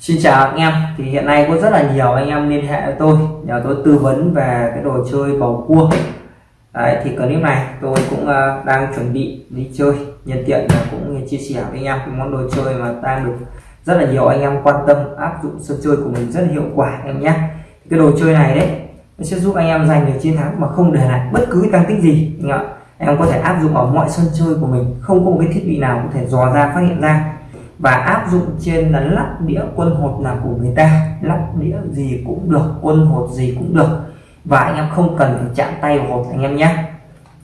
Xin chào anh em thì hiện nay có rất là nhiều anh em liên hệ với tôi nhờ tôi tư vấn về cái đồ chơi bầu cua. Đấy thì clip này tôi cũng uh, đang chuẩn bị đi chơi nhân tiện là cũng chia sẻ với anh em cái món đồ chơi mà đang được rất là nhiều anh em quan tâm áp dụng sân chơi của mình rất hiệu quả em nhé. Cái đồ chơi này đấy nó sẽ giúp anh em giành được chiến thắng mà không để lại bất cứ tăng tích gì anh em, em có thể áp dụng ở mọi sân chơi của mình không có một cái thiết bị nào có thể dò ra phát hiện ra và áp dụng trên là lắp đĩa quân hột là của người ta. Lắp đĩa gì cũng được quân hột gì cũng được. Và anh em không cần phải chạm tay vào hột anh em nhé.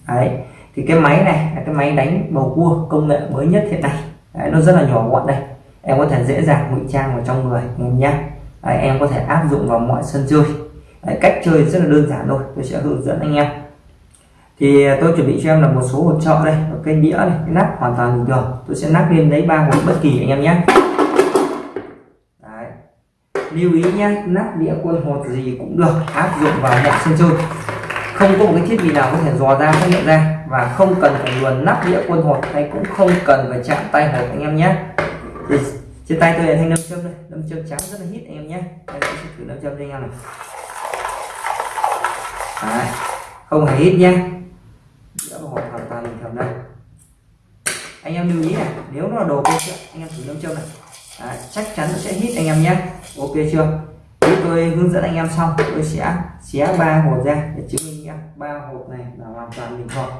Đấy thì cái máy này là cái máy đánh bầu cua công nghệ mới nhất hiện nay. Đấy, nó rất là nhỏ gọn đây. Em có thể dễ dàng ngụy trang vào trong người anh em nhé. Đấy, em có thể áp dụng vào mọi sân chơi. Đấy, cách chơi rất là đơn giản thôi. Tôi sẽ hướng dẫn anh em thì à, tôi chuẩn bị cho em là một số hộp trợ đây cái đĩa này, cái nắp hoàn toàn bình thường. Tôi sẽ nắp lên lấy ba hột bất kỳ anh em nhé. Đấy. lưu ý nhé, nắp đĩa quân hột gì cũng được, áp dụng vào mọi sân chơi. Không có một cái thiết bị nào có thể dò ra, phát hiện ra. Và không cần phải luồn nắp đĩa quân hột, hay cũng không cần phải chạm tay hột anh em nhé. Thì trên tay tôi là thanh nâm châm đây. Nâm châm trắng rất là hít anh em nhé. Em sẽ thử nâm châm cho anh em này Đấy. không hề hít nhé đĩa hột hoàn toàn bình thường đây anh em lưu ý này nếu nó là đồ kia anh em thử nâm châm này. Đấy, chắc chắn nó sẽ hít anh em nhé. Ok chưa? Thế tôi hướng dẫn anh em xong tôi sẽ xé ba hộp ra để chứng minh em. Ba hộp này là hoàn toàn bình thường.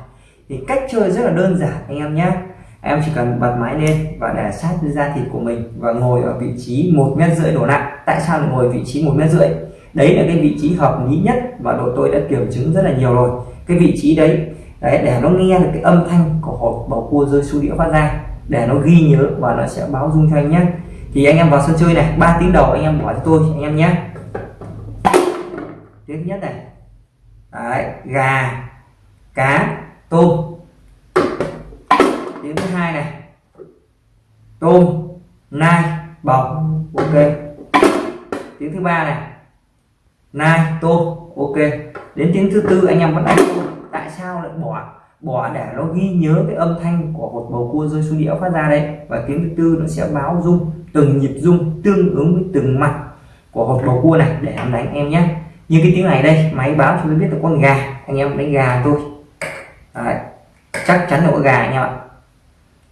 Thì cách chơi rất là đơn giản anh em nhé. Em chỉ cần bật máy lên và để sát với da thịt của mình và ngồi ở vị trí một mét rưỡi đổ nặng tại sao lại ngồi vị trí một mét rưỡi? Đấy là cái vị trí hợp lý nhất và đội tôi đã kiểm chứng rất là nhiều rồi. Cái vị trí đấy đấy để nó nghe được cái âm thanh của hộp bầu cua rơi xuống đĩa phát ra để nó ghi nhớ và nó sẽ báo dung cho anh nhé. Thì anh em vào sân chơi này 3 tiếng đầu anh em bỏ cho tôi anh em nhé. Tiếng nhất này. Đấy, gà cá tôm. Tiếng thứ hai này. Tôm nai bọc. Ok. Tiếng thứ ba này. Nai tôm. Ok. Đến tiếng thứ tư anh em vẫn đánh lại bỏ bỏ để nó ghi nhớ cái âm thanh của một bầu cua rơi xuống đĩa phát ra đấy. Và tiếng thứ tư nó sẽ báo rung từng nhịp rung tương ứng với từng mặt của hộp bầu cua này để em đánh em nhé. Như cái tiếng này đây, máy báo cho tôi biết là con gà. Anh em đánh gà thôi. Đấy. chắc chắn là có gà anh em ạ.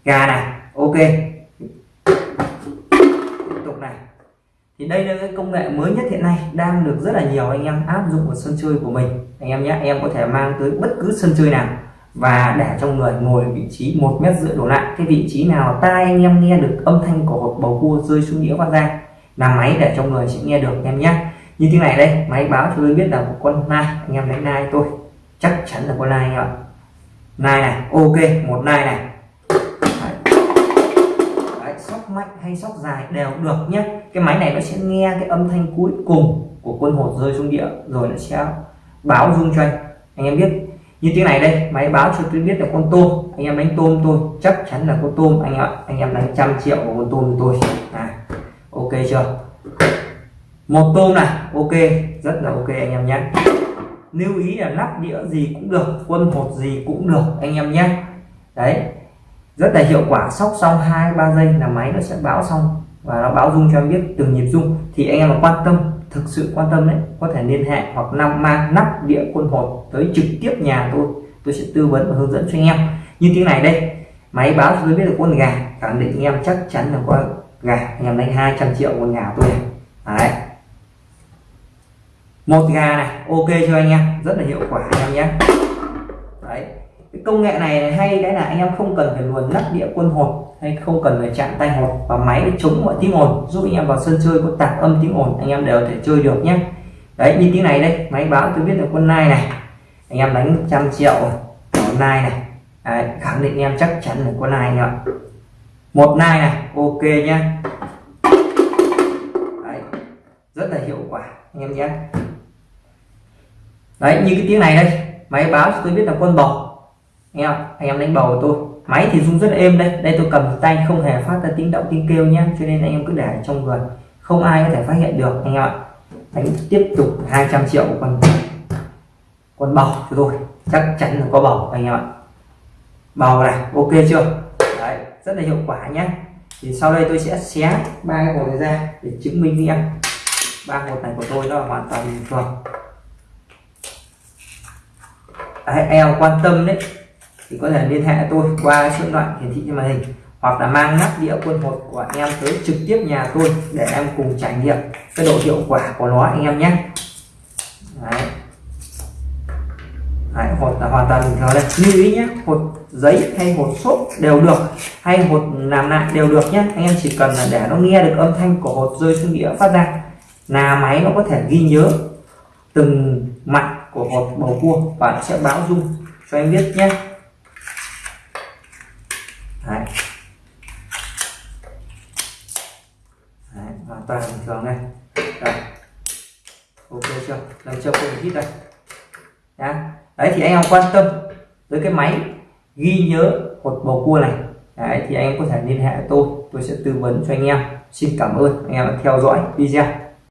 Gà này, ok. Thì đây là cái công nghệ mới nhất hiện nay, đang được rất là nhiều anh em áp dụng vào sân chơi của mình. Anh em nhé em có thể mang tới bất cứ sân chơi nào và để trong người ngồi vị trí một mét rưỡi đổ lại. Cái vị trí nào tai anh em nghe được âm thanh của hộp bầu cua rơi xuống đĩa phát ra là máy để trong người sẽ nghe được em nhé. Như thế này đây, máy báo cho tôi biết là một con nai, anh em đánh nai tôi. Chắc chắn là con nai anh em ạ. Nai này, ok, một nai này mạnh hay sóc dài đều được nhé. Cái máy này nó sẽ nghe cái âm thanh cuối cùng của quân hột rơi xuống địa rồi nó sẽ báo rung cho anh. Anh em biết, như tiếng này đây, máy báo cho tôi biết là con tôm. Anh em đánh tôm tôi, chắc chắn là con tôm anh em ạ. Anh em đánh trăm triệu của con tôm tôi. À ok chưa? Một tôm này, ok, rất là ok anh em nhé. Lưu ý là lắp đĩa gì cũng được, quân hột gì cũng được, anh em nhé. Đấy rất là hiệu quả, sóc xong hai, ba giây là máy nó sẽ báo xong và nó báo dung cho em biết từng nhịp dung thì anh em mà quan tâm, thực sự quan tâm đấy, có thể liên hệ hoặc năm mang nắp đĩa quân hột tới trực tiếp nhà tôi. Tôi sẽ tư vấn và hướng dẫn cho anh em. Như tiếng này đây, máy báo cho tôi biết là con gà. Khẳng định anh em chắc chắn là con gà. Anh em đánh 200 triệu con gà tôi này đấy. Một gà này, ok cho anh em? Rất là hiệu quả anh em nhé cái công nghệ này hay cái là anh em không cần phải luồn lắp đĩa quân hột hay không cần phải chạm tay hột và máy để chống mọi tiếng ồn. Giúp anh em vào sân chơi có tạp âm tiếng ồn anh em đều thể chơi được nhé. Đấy như tiếng này đây máy báo tôi biết là quân nai này. Anh em đánh trăm triệu quân nai này. Đấy, khẳng định anh em chắc chắn là quân nai nhá một nai này ok nhá đấy, rất là hiệu quả anh em nhé. Đấy như cái tiếng này đây máy báo tôi biết là quân bò anh em anh em đánh bầu tôi. Máy thì rung rất là êm đây đây tôi cầm tay không hề phát ra tiếng động tiếng kêu nhé cho nên anh em cứ để trong người. Không ai có thể phát hiện được anh em ạ. Đánh tiếp tục 200 triệu con con bầu cho tôi. Chắc chắn là có bầu anh em ạ. Bầu này ok chưa? Đấy rất là hiệu quả nhé thì sau đây tôi sẽ xé ba cái hộp này ra để chứng minh với em. Ba hộp này của tôi nó là hoàn toàn bình thường. Đấy, em quan tâm đấy thì có thể liên hệ tôi qua số điện thoại hiển thị trên màn hình hoặc là mang nắp đĩa quân hột của em tới trực tiếp nhà tôi để em cùng trải nghiệm cái độ hiệu quả của nó anh em nhé. Đấy. Đấy, hột là hoàn toàn bình thường đây. Lưu ý nhé hột giấy hay hột xốp đều được hay hột làm lại đều được nhé. Anh em chỉ cần là để nó nghe được âm thanh của hột rơi xuống đĩa phát ra là máy nó có thể ghi nhớ từng mặt của hột bầu cua và sẽ báo dung cho anh biết nhé Đấy. Đấy, hoàn toàn bình thường này. Đấy. ok chưa? Đây chưa có hít đây. Nhá. đấy, thì anh em quan tâm tới cái máy ghi nhớ hột bầu cua này. Đấy, thì anh em có thể liên hệ tôi. Tôi sẽ tư vấn cho anh em. Xin cảm ơn anh em đã theo dõi video.